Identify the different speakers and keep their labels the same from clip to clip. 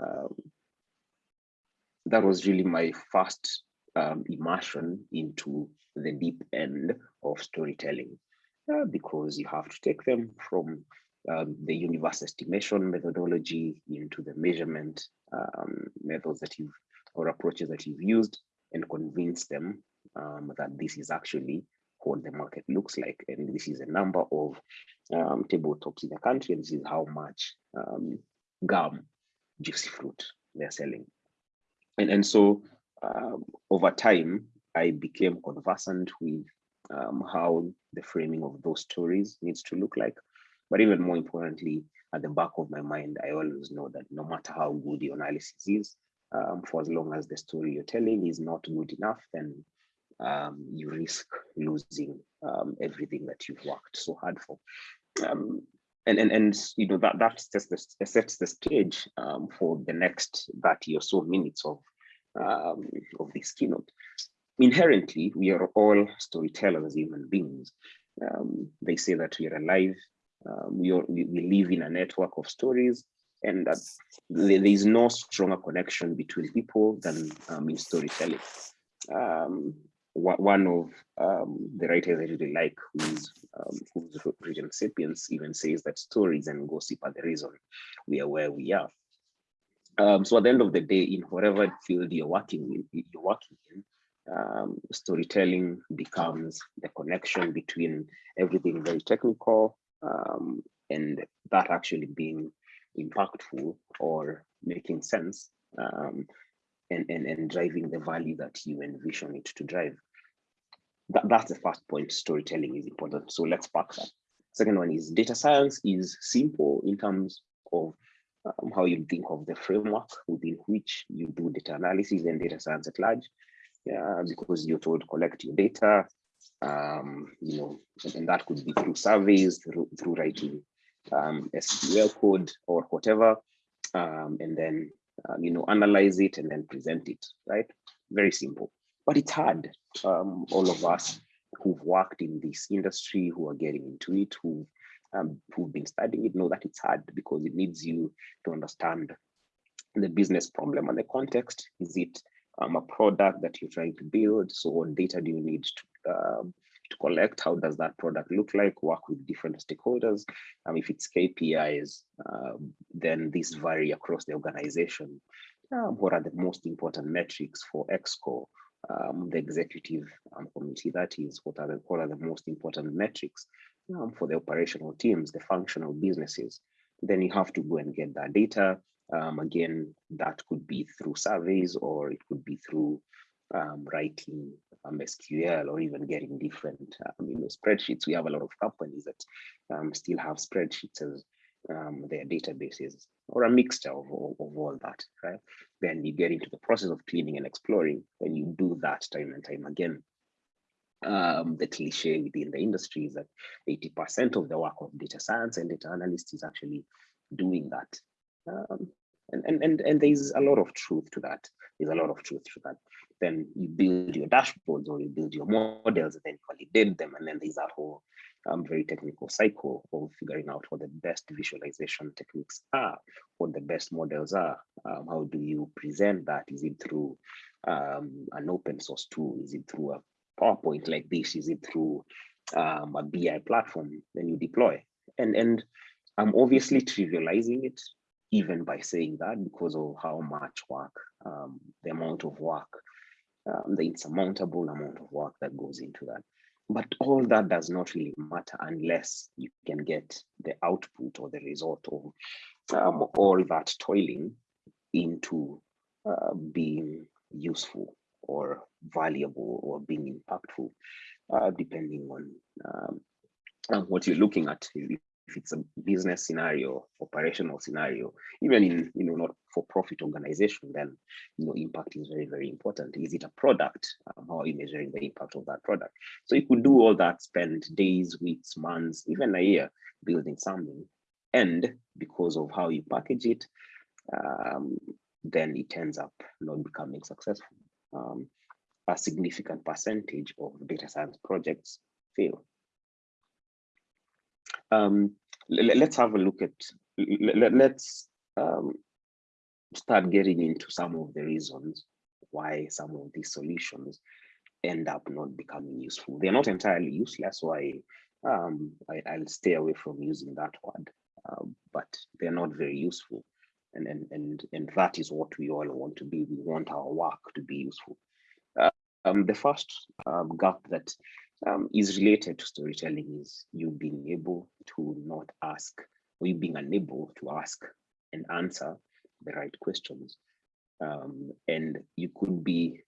Speaker 1: um, that was really my first um, immersion into the deep end of storytelling uh, because you have to take them from um, the universe estimation methodology into the measurement um, methods that you've or approaches that you've used and convince them um, that this is actually what the market looks like. And this is a number of um, tabletops in the country and this is how much um, gum juicy fruit they're selling. And and so um, over time i became conversant with um, how the framing of those stories needs to look like. But even more importantly at the back of my mind i always know that no matter how good the analysis is um, for as long as the story you're telling is not good enough then um, you risk losing um, everything that you've worked so hard for. Um, and and and you know that that sets the, sets the stage um, for the next 30 or so minutes of um, of this keynote. Inherently, we are all storytellers, human beings. Um, they say that we are alive. Um, we, are, we, live in a network of stories, and that there is no stronger connection between people than um, in storytelling. Um, one of the writers I really like, who's, um, who's written Sapiens, even says that stories and gossip are the reason we are where we are. Um, so at the end of the day, in whatever field you're working in, you're working in, um, storytelling becomes the connection between everything very technical um, and that actually being impactful or making sense um, and, and, and driving the value that you envision it to drive that, that's the first point storytelling is important. So let's pack that. Second one is data science is simple in terms of um, how you think of the framework within which you do data analysis and data science at large. Yeah, because you're told collect your data um, you know and that could be through surveys through, through writing um, SQL code or whatever um, and then uh, you know analyze it and then present it right? Very simple but it's hard. Um, all of us who've worked in this industry, who are getting into it, who um, who've been studying it, know that it's hard because it needs you to understand the business problem and the context. Is it um, a product that you're trying to build? So what data do you need to, um, to collect? How does that product look like? Work with different stakeholders. Um, if it's KPIs, uh, then these vary across the organization. Uh, what are the most important metrics for ExCo? Um, the executive um, committee, that is, what are, the, what are the most important metrics um, for the operational teams, the functional businesses. Then you have to go and get that data. Um, again, that could be through surveys or it could be through um, writing um, SQL or even getting different you know, spreadsheets. We have a lot of companies that still have spreadsheets as um, their databases or a mixture of, of, of, all that, right? Then you get into the process of cleaning and exploring, and you do that time and time again. Um, the cliche within the industry is that 80% of the work of data science and data analysts is actually doing that. Um, and, and, and, and there's a lot of truth to that. There's a lot of truth to that. Then you build your dashboards or you build your models and then validate them. And then there's that whole um, very technical cycle of figuring out what the best visualization techniques are, what the best models are. Um, how do you present that? Is it through um, an open source tool? Is it through a PowerPoint like this? Is it through um, a BI platform? Then you deploy. And, and I'm obviously trivializing it even by saying that because of how much work, um, the amount of work, um, the insurmountable amount of work that goes into that. But all that does not really matter unless you can get the output or the result of um, all that toiling into uh, being useful or valuable or being impactful, uh, depending on um, what you're looking at. if it's a business scenario, operational scenario, even in you know not for profit organization, then you know impact is very very important. Is it a product? Um, how are you measuring the impact of that product? So you could do all that, spend days, weeks, months, even a year building something, and because of how you package it, um, then it ends up not becoming successful. Um, a significant percentage of data science projects fail um, let, us have a look at, let, us um, start getting into some of the reasons why some of these solutions end up not becoming useful. They're not entirely useless, so I, um, I, will stay away from using that word, uh, but they're not very useful. And, and, and, and that is what we all want to be. We want our work to be useful. Uh, um, the first um, gap that um, is related to storytelling is you being able to not ask, or you being unable to ask and answer the right questions. Um, and you could be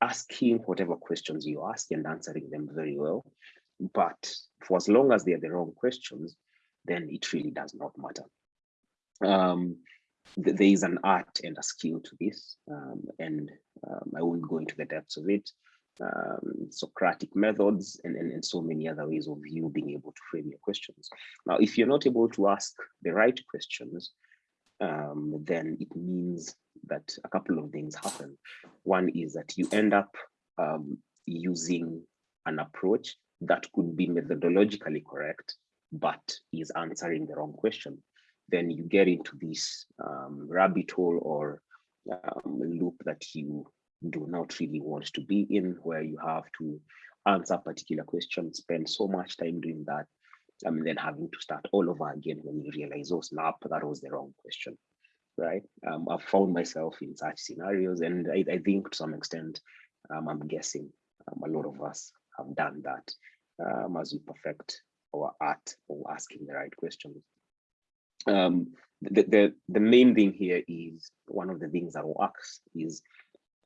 Speaker 1: asking whatever questions you ask and answering them very well. But for as long as they're the wrong questions, then it really does not matter. Um, th there is an art and a skill to this, um, and um, I won't go into the depths of it. Um, Socratic methods and, and, and so many other ways of you being able to frame your questions. Now, if you're not able to ask the right questions, um, then it means that a couple of things happen. One is that you end up um, using an approach that could be methodologically correct, but is answering the wrong question. Then you get into this um, rabbit hole or um, loop that you do not really want to be in, where you have to answer particular questions, spend so much time doing that, and then having to start all over again when you realize, oh snap, that was the wrong question, right? Um, I've found myself in such scenarios, and I, I think to some extent, um, I'm guessing um, a lot of us have done that um, as we perfect our art of asking the right questions. Um, the, the, the main thing here is one of the things that works is,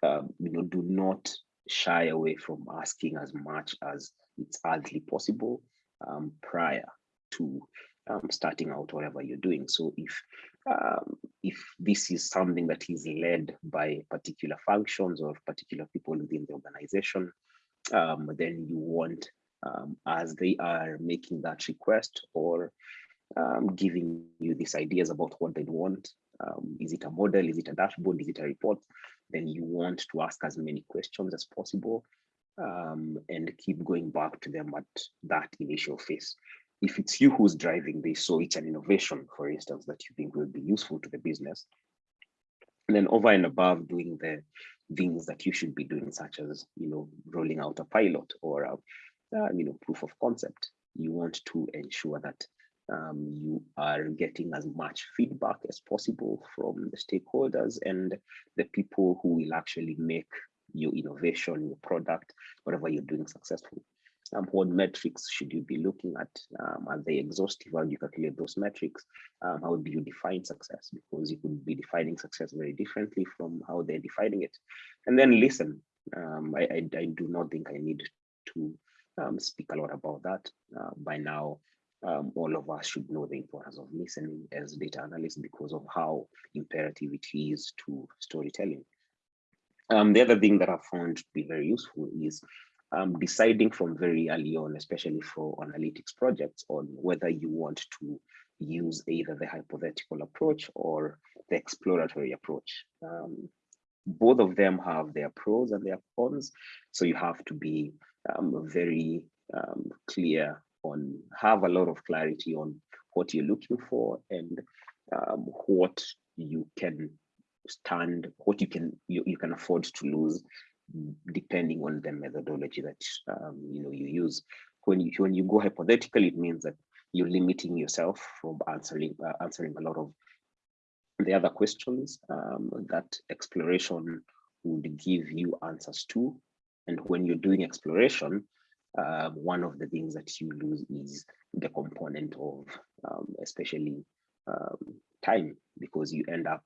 Speaker 1: um, you know, do not shy away from asking as much as it's hardly possible um, prior to um, starting out whatever you're doing. So if um, if this is something that is led by particular functions or particular people within the organization, um, then you want, um, as they are making that request or um, giving you these ideas about what they'd want, um, is it a model, is it a dashboard, is it a report, then you want to ask as many questions as possible um, and keep going back to them at that initial phase. If it's you who's driving this, so it's an innovation, for instance, that you think will be useful to the business, and then over and above doing the things that you should be doing, such as you know rolling out a pilot or a, uh, you know proof of concept, you want to ensure that um, you are getting as much feedback as possible from the stakeholders and the people who will actually make your innovation, your product, whatever you're doing successful. Um, what metrics should you be looking at? Um, are they exhaustive? How do you calculate those metrics? Um, how do you define success? Because you could be defining success very differently from how they're defining it. And then listen. Um, I, I, I, do not think I need to um, speak a lot about that. Uh, by now, um, all of us should know the importance of listening as data analysts because of how imperative it is to storytelling. Um, the other thing that I found to be very useful is um, deciding from very early on, especially for analytics projects, on whether you want to use either the hypothetical approach or the exploratory approach. Um, both of them have their pros and their cons, so you have to be um, very um, clear on, have a lot of clarity on what you're looking for and um, what you can stand what you can you, you can afford to lose depending on the methodology that um, you know you use. When you when you go hypothetical it means that you're limiting yourself from answering uh, answering a lot of the other questions um, that exploration would give you answers to. And when you're doing exploration uh, one of the things that you lose is the component of um, especially um, time because you end up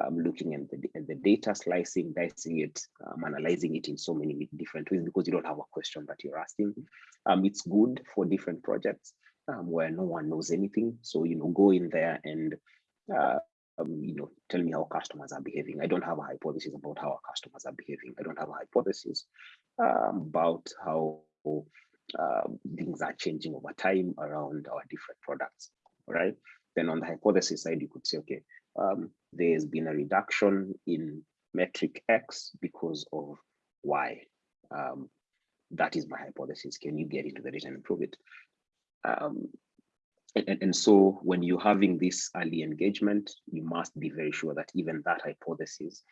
Speaker 1: um, looking at the, at the, data, slicing, dicing it, um, analyzing it in so many different ways because you don't have a question that you're asking. Um, it's good for different projects um, where no one knows anything. So, you know, go in there and, uh, um, you know, tell me how customers are behaving. I don't have a hypothesis about how our customers are behaving. I don't have a hypothesis um, about how things are changing over time around our different products, right? Then on the hypothesis side, you could say, okay, um, there's been a reduction in metric X because of Y. Um, that is my hypothesis. Can you get into the data and prove it? Um, and, and so when you're having this early engagement, you must be very sure that even that hypothesis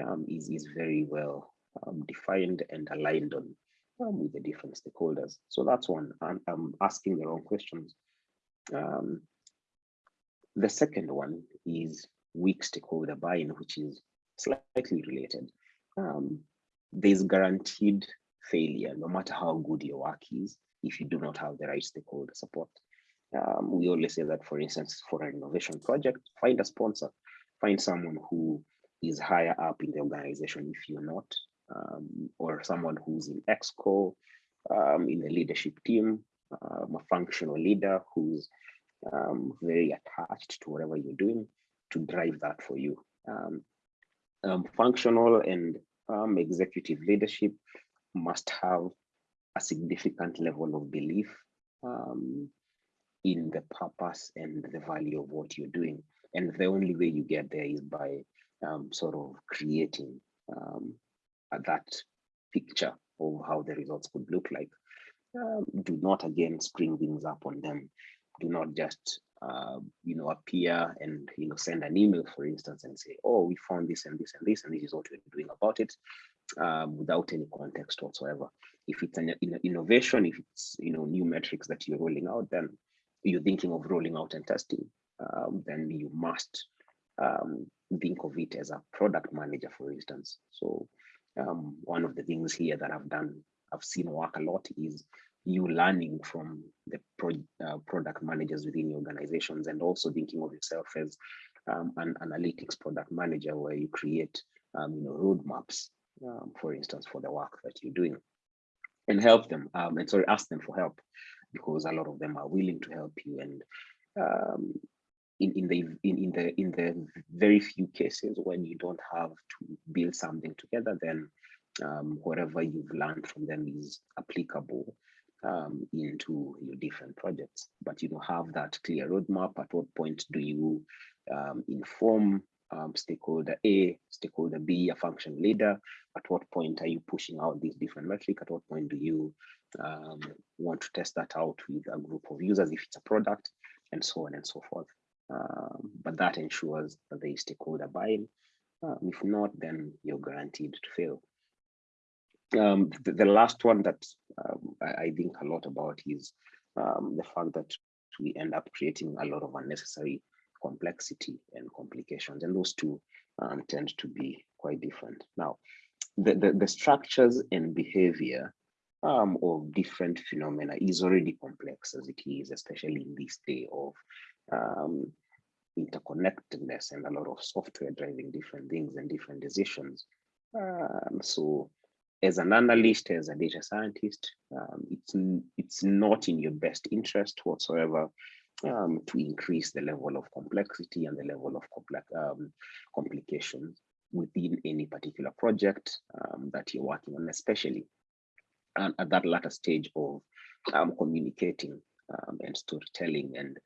Speaker 1: um, is, is very well um, defined and aligned on um, with the different stakeholders. So that's one, I'm, I'm asking the wrong questions. Um, the second one is weak stakeholder buy-in, which is slightly related. Um, there's guaranteed failure, no matter how good your work is, if you do not have the right stakeholder support. Um, we always say that, for instance, for an innovation project, find a sponsor, find someone who is higher up in the organization if you're not, um, or someone who's in EXCO, um, in the leadership team, um, a functional leader who's um, very attached to whatever you're doing to drive that for you. Um, functional and executive leadership must have a significant level of belief um, in the purpose and the value of what you're doing. And the only way you get there is by um, sort of creating um, that picture of how the results could look like. Um, do not again spring things up on them. Do not just uh, you know appear and you know send an email, for instance, and say, "Oh, we found this and this and this, and this is what we're doing about it," um, without any context whatsoever. If it's an innovation, if it's you know new metrics that you're rolling out, then you're thinking of rolling out and testing, um, then you must um, think of it as a product manager, for instance. So um, one of the things here that I've done, I've seen work a lot is you learning from the pro, uh, product managers within your organizations and also thinking of yourself as um, an analytics product manager where you create um, you know, roadmaps, um, for instance, for the work that you're doing and help them um, and sorry, ask them for help because a lot of them are willing to help you and um, in, in the in, in the in the very few cases when you don't have to build something together then um, whatever you've learned from them is applicable um, into your different projects but you don't have that clear roadmap at what point do you um, inform um, stakeholder A, stakeholder B, a function leader? At what point are you pushing out these different metrics? At what point do you um, want to test that out with a group of users if it's a product and so on and so forth? Um, but that ensures that there is stakeholder buy-in. Um, if not, then you're guaranteed to fail. Um, the, the, last one that um, I, I, think a lot about is the fact that we end up creating a lot of unnecessary complexity and complications. And those two um, tend to be quite different. Now, the, the, the structures and behavior um, of different phenomena is already complex as it is, especially in this day of um, interconnectedness and a lot of software driving different things and different decisions. Um, so as an analyst, as a data scientist, um, it's, it's not in your best interest whatsoever um, to increase the level of complexity and the level of complex um, complications within any particular project um, that you're working on, especially at that latter stage of um, communicating um, and storytelling and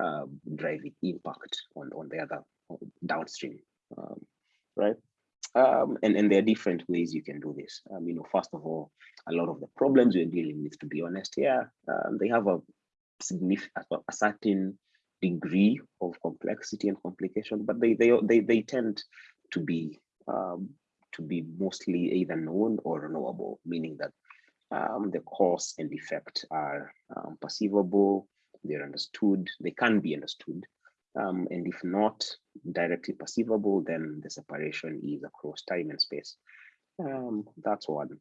Speaker 1: uh, driving impact on, on the other downstream, right? Um, and, and there are different ways you can do this. Um, you know, first of all, a lot of the problems we're dealing with, to be honest, yeah, um, they have a significant a certain degree of complexity and complication, but they they they, they tend to be um, to be mostly either known or knowable, meaning that um, the cause and effect are um, perceivable, they're understood, they can be understood. Um, and if not directly perceivable, then the separation is across time and space. Um, that's one.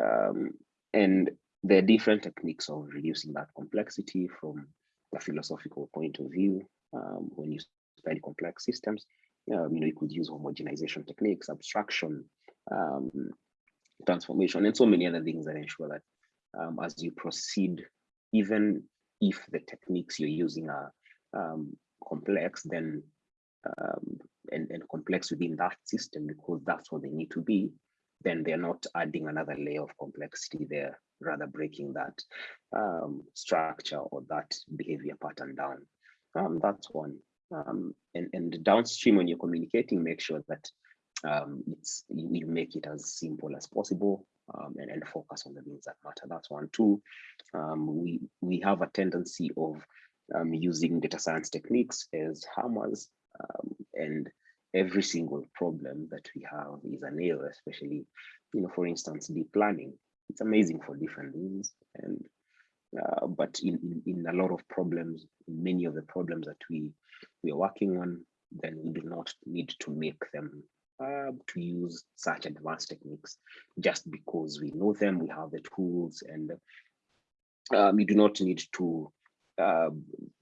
Speaker 1: Um, and there are different techniques of reducing that complexity from a philosophical point of view. Um, when you study complex systems, um, you know, you could use homogenization techniques, abstraction, um, transformation, and so many other things that ensure that as you proceed, even if the techniques you're using are um, complex, then um, and, and complex within that system because that's what they need to be, then they're not adding another layer of complexity there, rather breaking that um, structure or that behavior pattern down. Um, that's one. Um, and, and downstream when you're communicating, make sure that um, it's make it as simple as possible um, and, and focus on the things that matter. That's one. Two, um, we, we have a tendency of um, using data science techniques as hammers um, and every single problem that we have is a nail, especially, you know, for instance, deep learning. It's amazing for different things. And uh, but in, in, in a lot of problems, many of the problems that we, we are working on, then we do not need to make them uh, to use such advanced techniques just because we know them, we have the tools, and um, you do not need to, uh,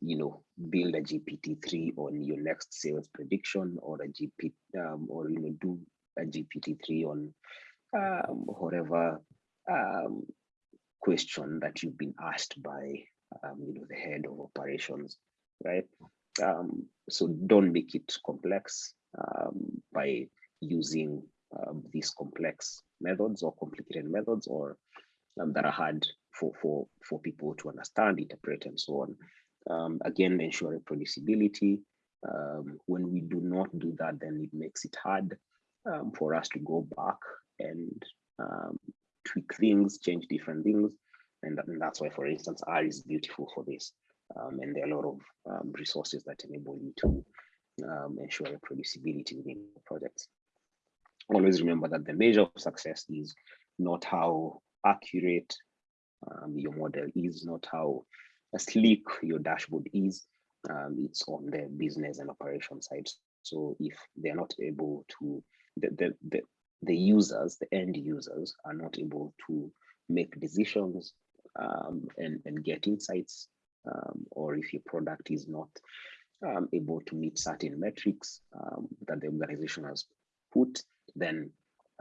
Speaker 1: you know, build a GPT-3 on your next sales prediction or a GP, um, or you know, do a GPT-3 on um, whatever um, question that you've been asked by, um, you know, the head of operations, right? Um, so don't make it complex um, by using um, these complex methods or complicated methods or um, that are hard for, for, for people to understand, interpret, and so on. Um, again, ensure reproducibility. Um, when we do not do that, then it makes it hard um, for us to go back and um, tweak things, change different things. And, and, that's why, for instance, R is beautiful for this. And there are a lot of resources that enable you to ensure reproducibility within projects. Always remember that the measure of success is not how accurate um, your model is, not how sleek your dashboard is. Um, it's on the business and operation side. So if they're not able to, the, the, the, the users, the end users are not able to make decisions um, and, and get insights, um, or if your product is not um, able to meet certain metrics um, that the organization has put, then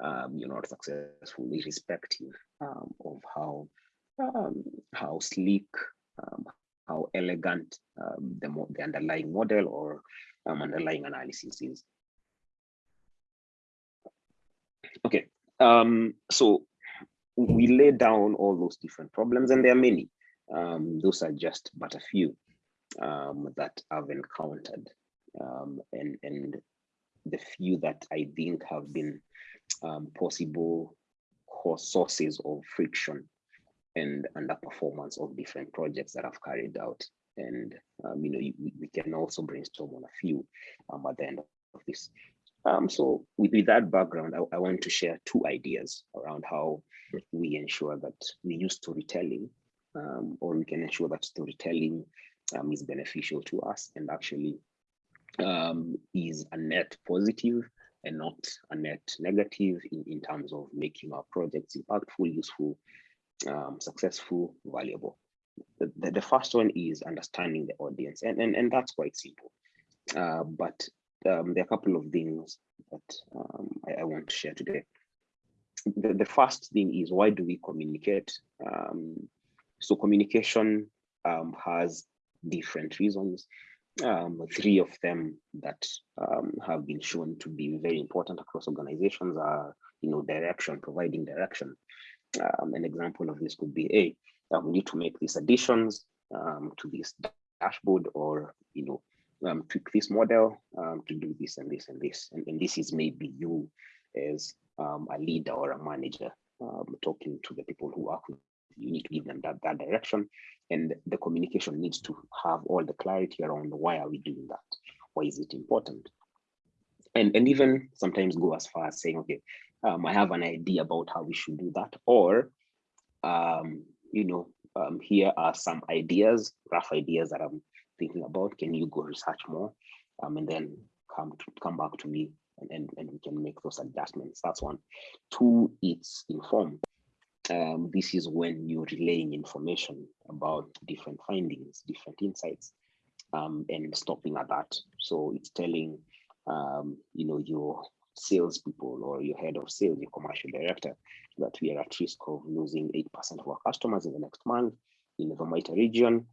Speaker 1: um, you're not successful, irrespective um, of how how sleek, how elegant the, the underlying model or underlying analysis is. Okay, um, so we lay down all those different problems, and there are many. Um, those are just but a few um, that I've encountered, um, and and the few that I think have been um, possible sources of friction and underperformance of different projects that I've carried out. And um, you know, you, we can also brainstorm on a few um, at the end of this. Um, so with, with, that background, I, I, want to share two ideas around how we ensure that we use storytelling um, or we can ensure that storytelling um, is beneficial to us and actually um, is a net positive and not a net negative in, in terms of making our projects impactful, useful, um, successful, valuable. The, the, the, first one is understanding the audience and, and, and that's quite simple. Uh, but um, there are a couple of things that um, I, I, want to share today. The, the, first thing is why do we communicate? Um, so communication um, has different reasons. Um, three of them that um, have been shown to be very important across organizations are, you know, direction, providing direction. an example of this could be, hey, we need to make these additions to this dashboard or, you know, um, tweak this model um, to do this and this and this. And, and this is maybe you as um, a leader or a manager um, talking to the people who work with you need to give them that, that direction. And the communication needs to have all the clarity around why are we doing that? Why is it important? And, and even sometimes go as far as saying, okay, um, I have an idea about how we should do that. Or, um, you know, here are some ideas, rough ideas that I'm thinking about, can you go research more? Um, and then come to come back to me and, and, and we can make those adjustments. That's one. Two, it's informed. Um, this is when you're relaying information about different findings, different insights, um, and stopping at that. So it's telling, um, you know, your salespeople or your head of sales, your commercial director, that we are at risk of losing 8% of our customers in the next month in the Vomita region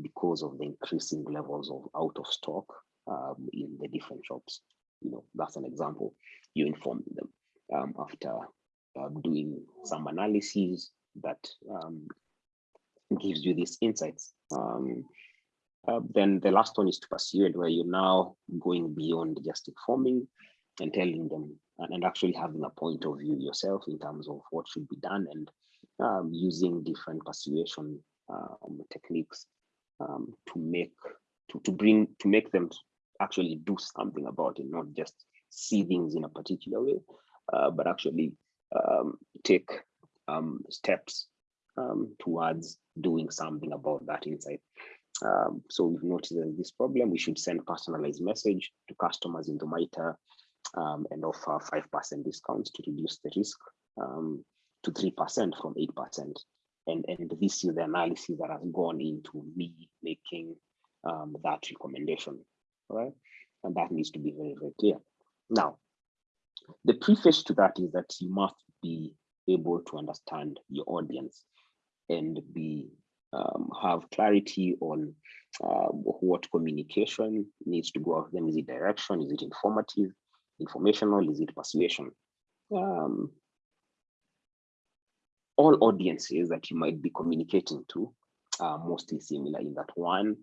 Speaker 1: because of the increasing levels of out of stock um, in the different shops. You know, that's an example. You inform them um, after uh, doing some analysis that um, gives you these insights. Um, uh, then the last one is to pursue it, where you're now going beyond just informing and telling them and, and, actually having a point of view yourself in terms of what should be done and um, using different persuasion um, techniques um, to make to, to bring to make them actually do something about it, not just see things in a particular way, uh, but actually um, take um, steps um, towards doing something about that insight. Um, so we've noticed this problem, we should send personalized message to customers in the MITRE um, and offer 5% discounts to reduce the risk um, to 3% from 8%. And, and this is the analysis that has gone into me making um, that recommendation, right? And that needs to be very, very clear. Now, the preface to that is that you must be able to understand your audience and be um, have clarity on uh, what communication needs to go out them. Is it direction? Is it informative, informational? Is it persuasion? Um, all audiences that you might be communicating to are mostly similar in that one.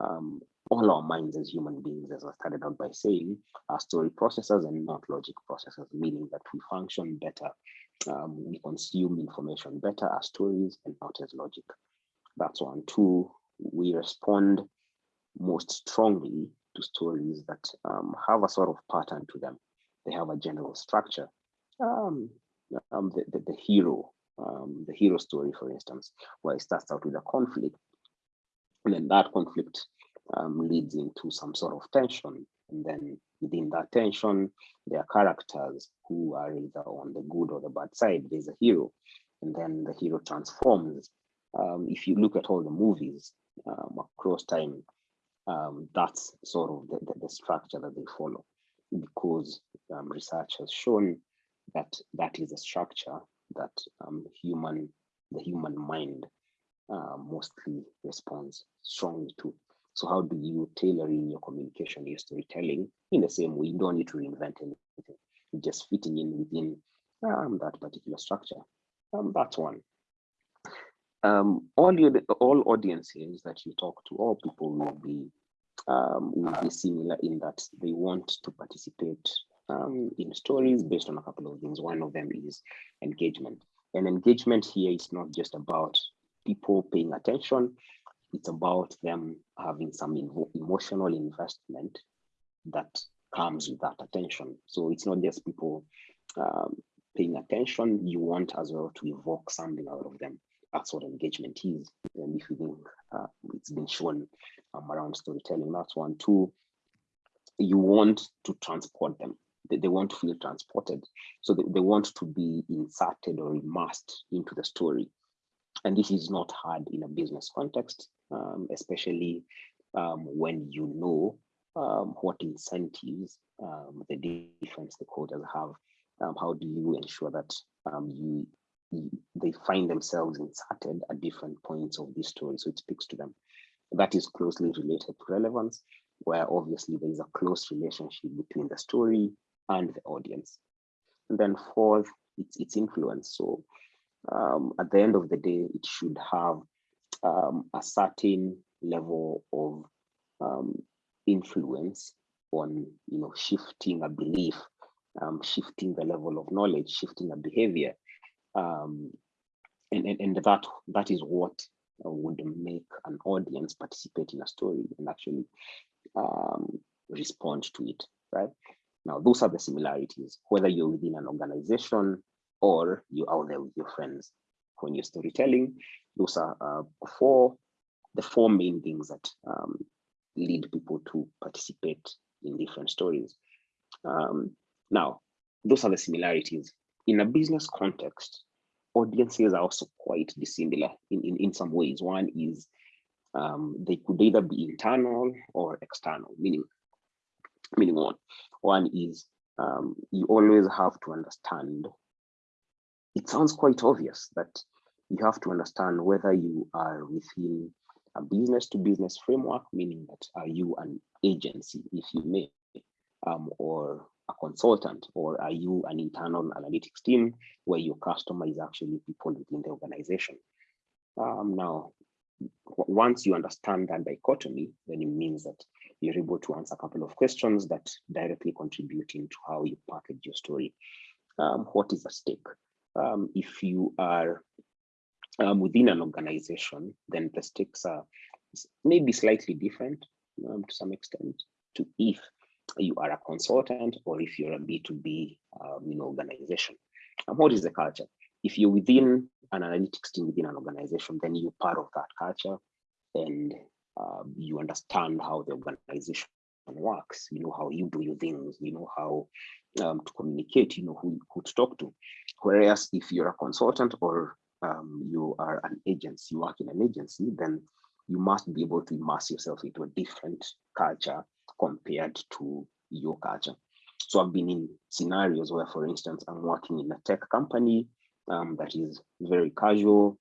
Speaker 1: Um, all our minds as human beings, as I started out by saying, are story processors and not logic processors, meaning that we function better, um, we consume information better as stories and not as logic. That's one. Two, we respond most strongly to stories that um, have a sort of pattern to them. They have a general structure. Um, um, the, the, the, hero, um, the hero story, for instance, where it starts out with a conflict, and then that conflict um, leads into some sort of tension. And then within that tension, there are characters who are either on the good or the bad side. There's a hero, and then the hero transforms. Um, if you look at all the movies um, across time, um, that's sort of the, the, the, structure that they follow because um, research has shown that that is a structure that um, human, the human mind uh, mostly responds strongly to. So how do you tailor in your communication, your storytelling in the same way? You don't need to reinvent anything. You're just fitting in within um, that particular structure. Um, that's one. Um, all your all audiences that you talk to, all people will be um, will be similar in that they want to participate um, in stories based on a couple of things. One of them is engagement. And engagement here is not just about people paying attention, it's about them having some emotional investment that comes with that attention. So it's not just people um, paying attention, you want as well to evoke something out of them. That's what engagement is. And if you think uh, it's been shown um, around storytelling, that's one. Two, you want to transport them. They, they want to feel transported. So they, they want to be inserted or immersed into the story. And this is not hard in a business context, um, especially um, when you know um, what incentives um, the different stakeholders have. Um, how do you ensure that um, you, you, they find themselves inserted at different points of this story so it speaks to them? That is closely related to relevance, where obviously there is a close relationship between the story and the audience. And then fourth, it's, it's influence. So um, at the end of the day, it should have um, a certain level of um, influence on, you know, shifting a belief, um, shifting the level of knowledge, shifting a behavior. Um, and, and, and that, that is what would make an audience participate in a story and actually um, respond to it, right? Now, those are the similarities, whether you're within an organization or you're out there with your friends. When you're storytelling, those are uh, four, the four main things that um, lead people to participate in different stories. Um, now, those are the similarities. In a business context, audiences are also quite dissimilar in, in, in some ways. One is um, they could either be internal or external, meaning, meaning one. One is um, you always have to understand it sounds quite obvious that you have to understand whether you are within a business to business framework, meaning that are you an agency, if you may, um, or a consultant, or are you an internal analytics team where your customer is actually people within the organization? Um, now, once you understand that dichotomy, then it means that you're able to answer a couple of questions that directly contribute into how you package your story. Um, what is at stake? um, if you are um, within an organization, then the stakes are maybe slightly different um, to some extent to if you are a consultant or if you're a B2B um, you know, organization. And what is the culture? If you're within an analytics team within an organization, then you're part of that culture and um, you understand how the organization works, you know how you do your things, you know how um, to communicate, you know who, who to talk to. Whereas if you're a consultant or um, you are an agency, you work in an agency, then you must be able to immerse yourself into a different culture compared to your culture. So I've been in scenarios where, for instance, I'm working in a tech company um, that is very casual,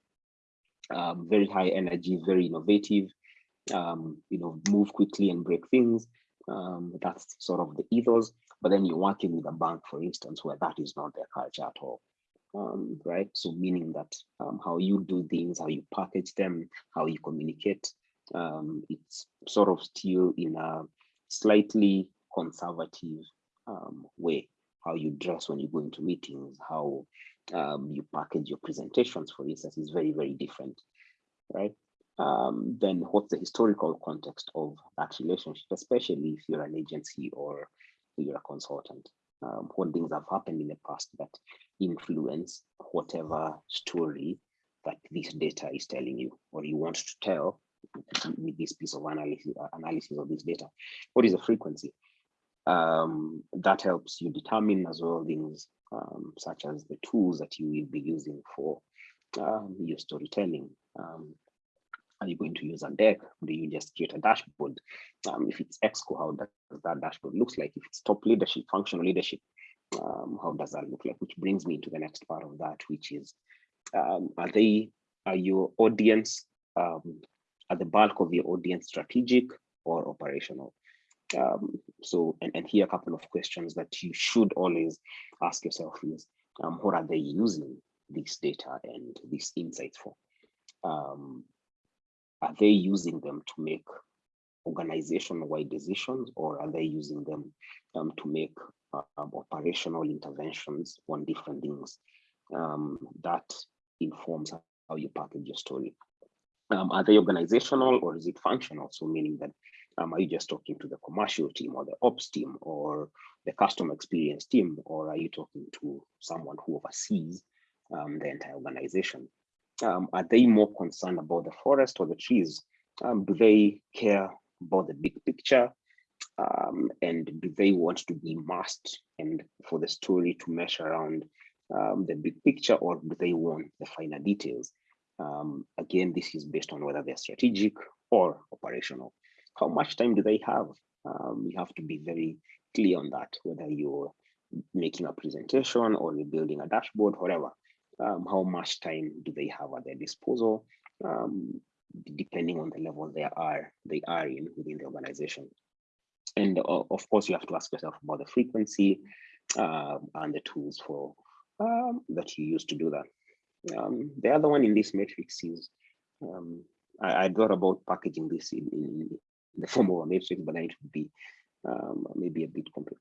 Speaker 1: um, very high energy, very innovative, um, you know, move quickly and break things. Um, that's sort of the ethos. But then you're working with a bank, for instance, where that is not their culture at all. Um, right? So meaning that um, how you do things, how you package them, how you communicate, um, it's sort of still in a slightly conservative um, way. How you dress when you go into meetings, how um, you package your presentations, for instance, is very, very different, right? Um, then what's the historical context of that relationship, especially if you're an agency or you're a consultant? Um, what things have happened in the past that influence whatever story that this data is telling you or you want to tell with this piece of analysis, analysis of this data. What is the frequency? Um, that helps you determine as well things um, such as the tools that you will be using for um, your storytelling. Are you going to use on deck? Do you just create a dashboard? Um, if it's Exco, how does that dashboard looks like? If it's top leadership, functional leadership, um, how does that look like? Which brings me to the next part of that, which is, um, are they, are your audience, um, are the bulk of your audience strategic or operational? Um, so, and, and here a couple of questions that you should always ask yourself is, um, what are they using this data and these insights for? Um, are they using them to make organization-wide decisions or are they using them um, to make uh, operational interventions on different things um, that informs how you package your story. Um, are they organizational or is it functional? So meaning that um, are you just talking to the commercial team or the ops team or the customer experience team, or are you talking to someone who oversees um, the entire organization? Um, are they more concerned about the forest or the trees? Um, do they care about the big picture? Um, and do they want to be masked and for the story to mesh around um, the big picture or do they want the finer details? Um, again, this is based on whether they're strategic or operational. How much time do they have? Um, you have to be very clear on that, whether you're making a presentation or you're building a dashboard, whatever. Um, how much time do they have at their disposal? Um, depending on the level they are they are in within the organization. And uh, of course, you have to ask yourself about the frequency uh, and the tools for um, that you use to do that. Um, the other one in this matrix is um, I, I, thought about packaging this in, in, the form of a matrix, but then it would be maybe a bit complex.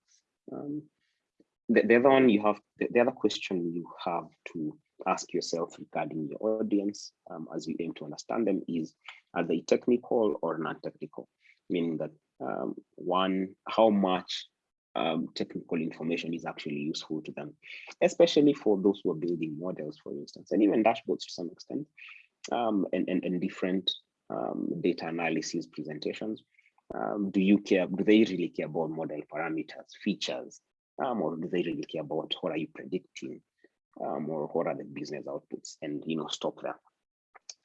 Speaker 1: The, the, other one you have, the, the, other question you have to ask yourself regarding your audience um, as you aim to understand them is, are they technical or non-technical? Meaning that um, one, how much um, technical information is actually useful to them, especially for those who are building models, for instance, and even dashboards to some extent, um, and, and, and different um, data analysis presentations. Um, do you care, do they really care about model parameters, features, um, or do they really care about what are you predicting, um, or what are the business outputs, and you know, stop there.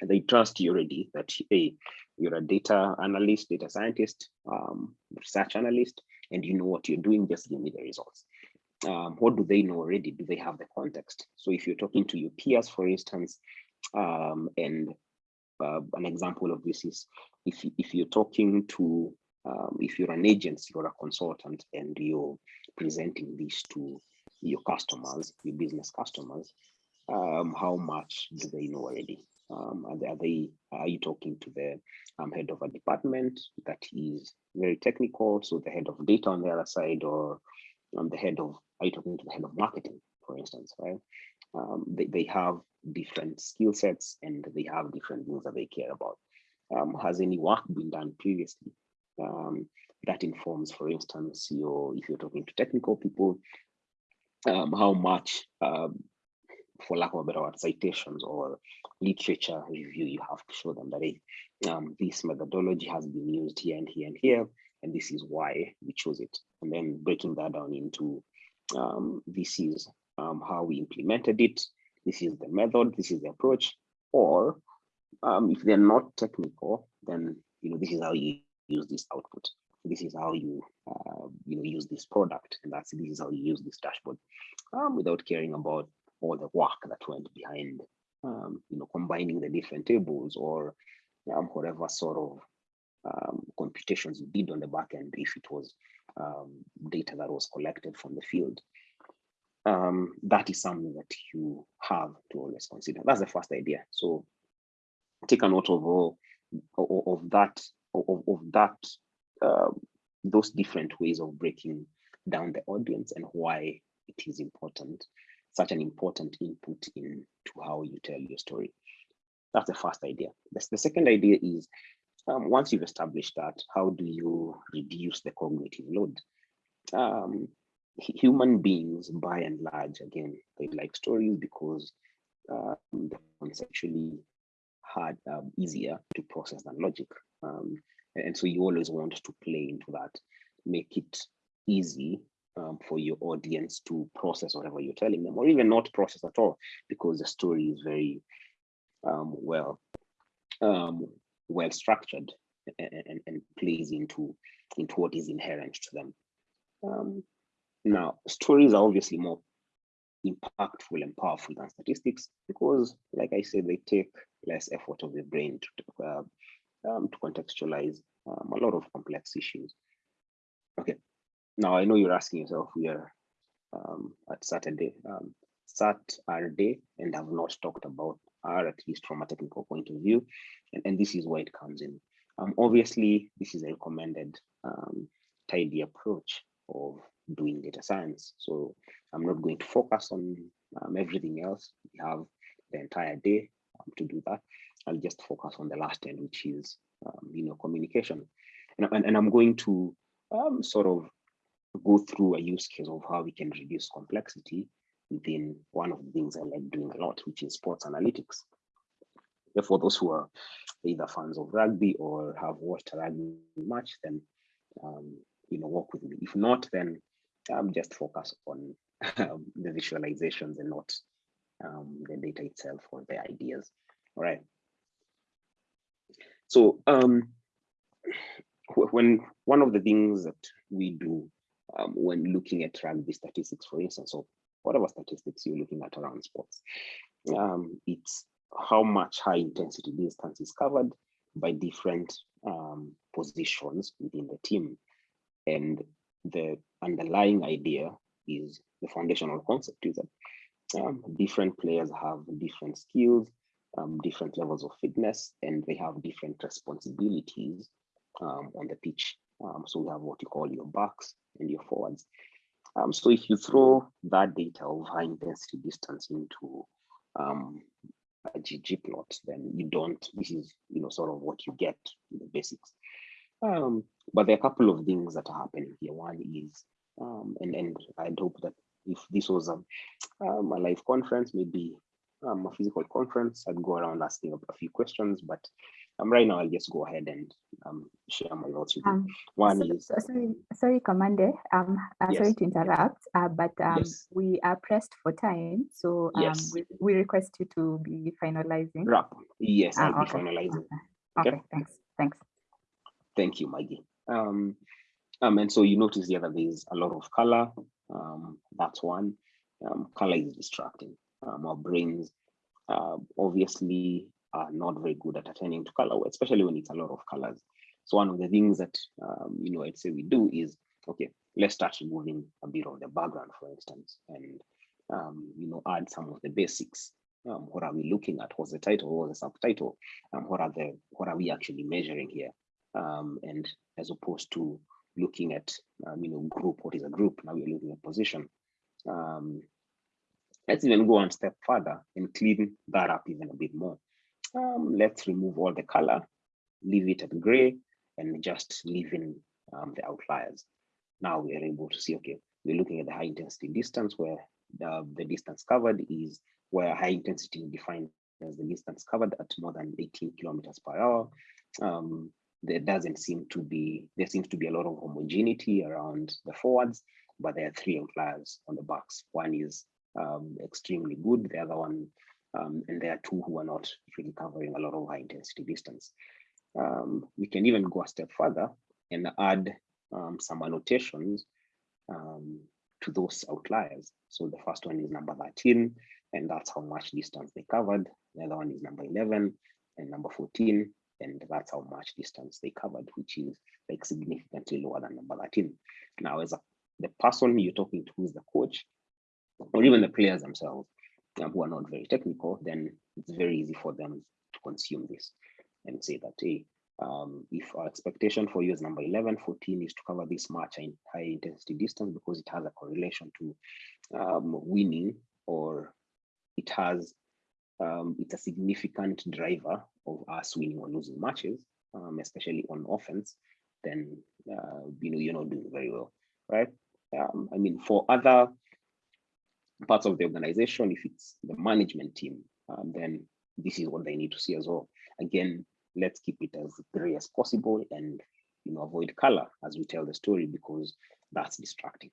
Speaker 1: They trust you already that hey, you're a data analyst, data scientist, um, research analyst, and you know what you're doing, just give me the results. Um, what do they know already? Do they have the context? So if you're talking to your peers, for instance, um, and uh, an example of this is if, if you're talking to, um, if you're an agency or a consultant and you're presenting this to your customers, your business customers, um, how much do they know already? Um, are, they, are, you talking to the um, head of a department that is very technical, so the head of data on the other side, or um, the head of, are you talking to the head of marketing, for instance, right? Um, they, they have different skill sets and they have different things that they care about. um, has any work been done previously? That informs, for instance, your if you're talking to technical people, um, how much, um, for lack of a better word, citations or literature review you have to show them that hey, um, this methodology has been used here and here and here, and this is why we chose it. And then breaking that down into um, this is um, how we implemented it, this is the method, this is the approach, or um, if they're not technical, then you know this is how you use this output. This is how you uh, you know use this product, and that's this is how you use this dashboard, um, without caring about all the work that went behind, um, you know, combining the different tables or um, whatever sort of um, computations you did on the back end if it was um, data that was collected from the field. That is something that you have to always consider. That's the first idea. So take a note of all of, of that of, of that uh, those different ways of breaking down the audience and why it is important, such an important input into how you tell your story. That's the first idea. The, second idea is um, once you've established that, how do you reduce the cognitive load? Um, human beings, by and large, again, they like stories because uh, they're conceptually hard, um, easier to process than logic. And so you always want to play into that, make it easy um, for your audience to process whatever you're telling them, or even not process at all, because the story is very um, well um, well structured and, and, and, plays into into what is inherent to them. Um, now, stories are obviously more impactful and powerful than statistics because, like I said, they take less effort of the brain to, uh, um, to contextualize um, a lot of complex issues. Okay, now I know you're asking yourself, we are um, at Saturday, um, Saturday, and have not talked about R, at least from a technical point of view, and, and this is where it comes in. Um, obviously, this is a recommended um, tidy approach of doing data science. So I'm not going to focus on um, everything else. We have the entire day um, to do that. I'll just focus on the last end, which is, um, you know, communication. And, and, and I'm going to um, sort of go through a use case of how we can reduce complexity within one of the things I like doing a lot, which is sports analytics. For those who are either fans of rugby or have watched a rugby match, then um, you know, work with me. If not, then um, just focus on um, the visualizations and not um, the data itself or the ideas. All right. So um, when one of the things that we do um, when looking at rugby statistics, for instance, or whatever statistics you're looking at around sports, um, it's how much high intensity distance is covered by different um, positions within the team. And the underlying idea is the foundational concept is that um, different players have different skills, um, different levels of fitness, and they have different responsibilities um, on the pitch. Um, so we have what you call your backs and your forwards. Um, so if you throw that data of high intensity distance into um, a ggplot, then you don't, this is, you know, sort of what you get in the basics. Um, but there are a couple of things that are happening here. One is, and, and I'd hope that if this was a, a live conference, maybe um, a physical conference, I'd go around asking a, few questions, but um, right now I'll just go ahead and um, share my thoughts with you. Um, One
Speaker 2: so,
Speaker 1: is-
Speaker 2: Sorry, sorry, Kamande, um, uh,
Speaker 1: yes.
Speaker 2: sorry to interrupt, uh, but um,
Speaker 1: yes.
Speaker 2: we are pressed for time, so um,
Speaker 1: Yes.
Speaker 2: we, we request you to be finalizing.
Speaker 1: wrap. Yes, I'll
Speaker 2: Ah,
Speaker 1: be finalizing.
Speaker 2: Okay,
Speaker 1: Okay.
Speaker 2: okay, thanks, thanks.
Speaker 1: Thank you, Maggie. Um, um, and so you notice the other there's a lot of color. Um, that's one. Um, color is distracting. Um, our brains uh, obviously are not very good at attending to color, especially when it's a lot of colors. So one of the things that um, you know I'd say we do is okay, let's start removing a bit of the background, for instance, and um, you know add some of the basics. Um, what are we looking at? What's the title? What's the subtitle? Um, what are the what are we actually measuring here? um, and as opposed to looking at um, you know group what is a group now we're looking at position um, let's even go one step further and clean that up even a bit more um, let's remove all the color leave it at gray and just leave in um, the outliers. Now we are able to see, okay, we're looking at the high intensity distance where the, the distance covered is where high intensity is defined as the distance covered at more than 18 kilometers per hour. Um, there doesn't seem to be, there seems to be a lot of homogeneity around the forwards, but there are three outliers on the backs. One is um, extremely good, the other one, um, and there are two who are not really covering a lot of high intensity distance. Um, we can even go a step further and add um, some annotations um, to those outliers. So the first one is number 13, and that's how much distance they covered. The other one is number 11 and number 14, and that's how much distance they covered, which is like significantly lower than number 13. Now, as a, the person you're talking to who's the coach, or even the players themselves, um, who are not very technical, then it's very easy for them to consume this and say that, hey, um, if our expectation for is number 11, 14 is to cover this much in high intensity distance because it has a correlation to um, winning or it has, um, it's a significant driver of us winning or losing matches, um, especially on offense, then uh, you know, you're not doing very well, right? Um, I mean, for other parts of the organization, if it's the management team, um, then this is what they need to see as well. Again, let's keep it as gray as possible and you know avoid color as we tell the story because that's distracting.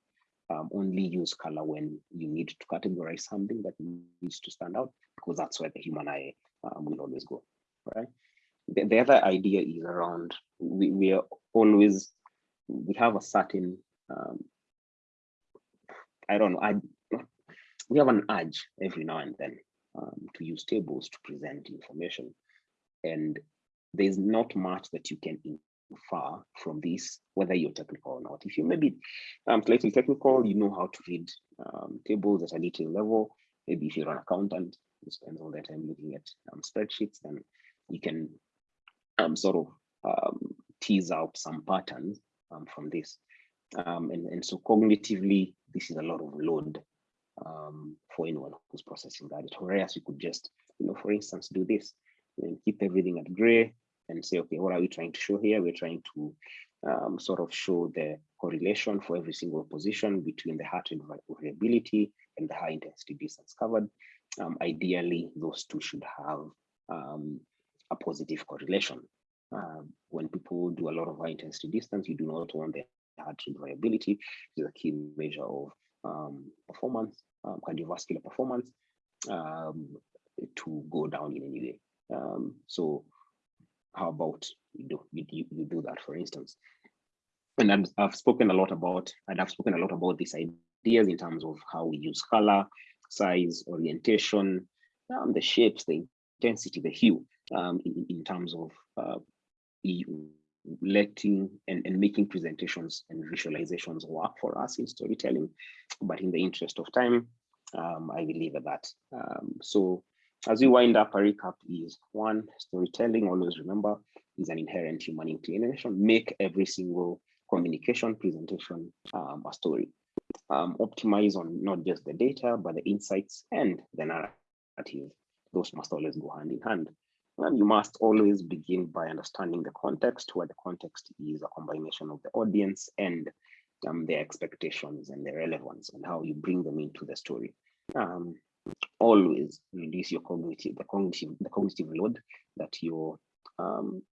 Speaker 1: Um, only use color when you need to categorize something that needs to stand out because that's where the human eye um, will always go, right? The, the other idea is around we, we are always we have a certain um, I don't know I we have an urge every now and then um, to use tables to present information and there's not much that you can infer from this, whether you're technical or not. If you maybe um, slightly technical, you know how to read um, tables at a detail level. Maybe if you're an accountant, you spend all that time looking at um, spreadsheets, then you can um, sort of um, tease out some patterns from this. And, and so cognitively, this is a lot of load um, for anyone who's processing that. Whereas you could just, you know, for instance, do this and keep everything at gray, and say, okay, what are we trying to show here? We're trying to um, sort of show the correlation for every single position between the heart rate variability and the high intensity distance covered. Um, ideally, those two should have um, a positive correlation. Um, when people do a lot of high intensity distance, you do not want the heart rate variability, which is a key measure of um, performance, um, cardiovascular performance, to go down in any way. so how about you do you, you do that for instance and I've, I've spoken a lot about and I've spoken a lot about these ideas in terms of how we use color size orientation um, the shapes the intensity the hue um, in, in terms of uh, letting and, and making presentations and visualizations work for us in storytelling but in the interest of time um, I will leave at that um, so as we wind up, a recap is one, storytelling, always remember, is an inherent human inclination. Make every single communication presentation um, a story. Um, optimize on not just the data, but the insights and the narrative. Those must always go hand in hand. And you must always begin by understanding the context, where the context is a combination of the audience and um, their expectations and their relevance and how you bring them into the story. Um, always reduce your cognitive, the cognitive, the cognitive load that you're um,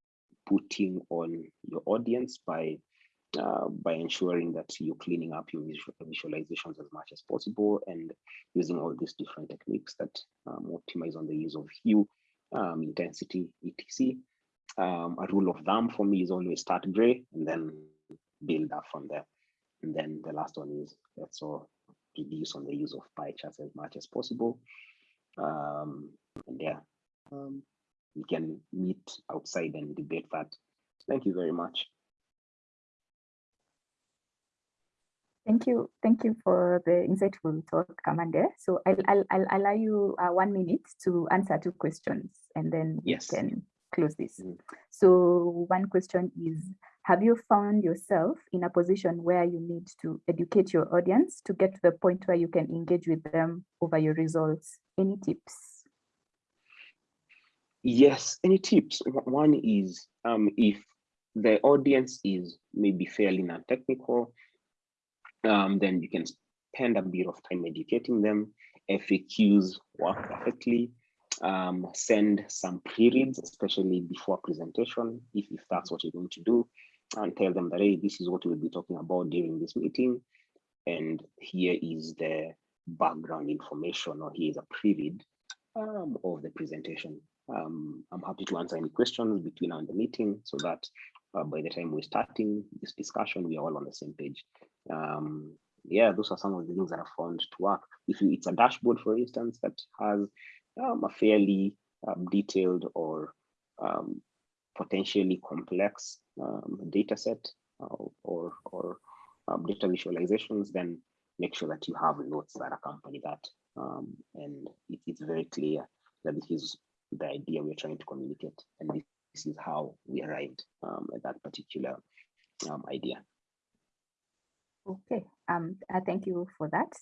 Speaker 1: putting on your audience by uh, by ensuring that you're cleaning up your visualizations as much as possible and using all these different techniques that um, optimize on the use of hue, um, intensity, etc. Um, a rule of thumb for me is always start gray and then build up from there. And then the last one is let's all reduce on the use of pie charts as much as possible. Um, and yeah, um, we can meet outside and debate that. Thank you very much.
Speaker 2: Thank you. Thank you for the insightful talk, Kamande. So I'll, I'll, I'll allow you uh, one minute to answer two questions and then
Speaker 1: yes.
Speaker 2: we can close this. Mm. So one question is, have you found yourself in a position where you need to educate your audience to get to the point where you can engage with them over your results? Any tips?
Speaker 1: Yes, any tips? One is um, if the audience is maybe fairly non-technical, um, then you can spend a bit of time educating them. FAQs work perfectly. Um, send some pre-reads, especially before presentation, if, if that's what you're going to do, and tell them that, hey, this is what we'll be talking about during this meeting. And here is the background information, or here is a pre-read um, of the presentation. Um, I'm happy to answer any questions between now and the meeting so that uh, by the time we're starting this discussion, we are all on the same page. Um, yeah, those are some of the things that I found to work. If you, it's a dashboard, for instance, that has um, a fairly um, detailed or um, potentially complex um, data set uh, or, or um, data visualizations, then make sure that you have notes that accompany that. Um, and it, it's very clear that this is the idea we're trying to communicate. And this is how we arrived at that particular idea.
Speaker 2: Okay, um, uh, thank you for that.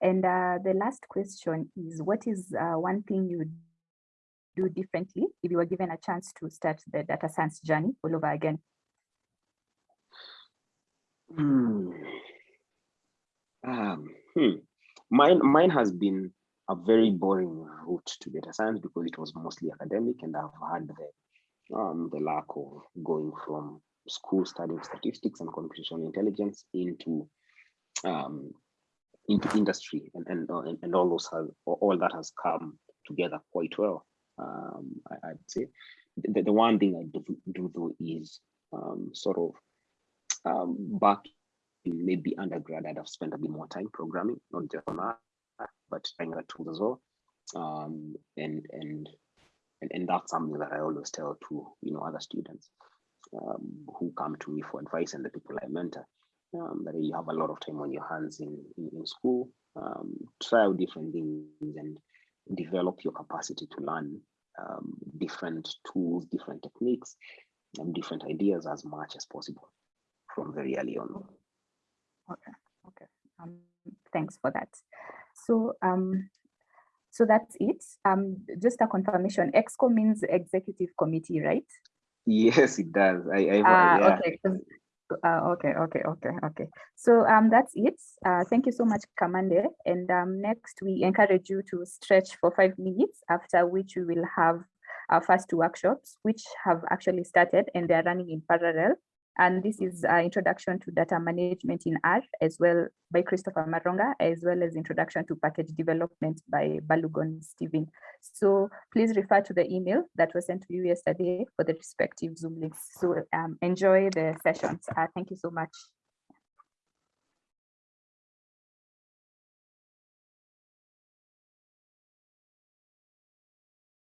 Speaker 2: And uh, the last question is, what is uh, one thing you do differently if you were given a chance to start the data science journey all over again?
Speaker 1: Hmm. Um, hmm. Mine, mine has been a very boring route to data science because it was mostly academic and I've had the, um, the lack of going from school studying statistics and computational intelligence into um, into industry and and, uh, and all those have all that has come together quite well. Um, I, would say the, the one thing I do, do though is um, sort of um, back in maybe undergrad, I'd have spent a bit more time programming, not just on that, but trying other tools as well. Um, and and and and that's something that I always tell to you know other students um, who come to me for advice and the people I mentor. Um, that you have a lot of time on your hands in, in, in school, um, try out different things and develop your capacity to learn um, different tools, different techniques, and different ideas as much as possible from very early on.
Speaker 2: Okay, okay. Um, thanks for that. So, um, so that's it. Um, just a confirmation. EXCO means executive committee, right?
Speaker 1: Yes, it does. I, I
Speaker 2: uh, yeah. okay. Uh, okay, okay, okay, okay. So um, that's it. Uh, thank you so much, Kamande. And um, next, we encourage you to stretch for five minutes, after which we will have our first two workshops, which have actually started and they're running in parallel. And this is Introduction to Data Management in R, as well by Christopher Maronga, as well as Introduction to Package Development by Balogun Steven. So please refer to the email that was sent to you yesterday for the respective Zoom links. So um, enjoy the sessions. Uh, thank you so much.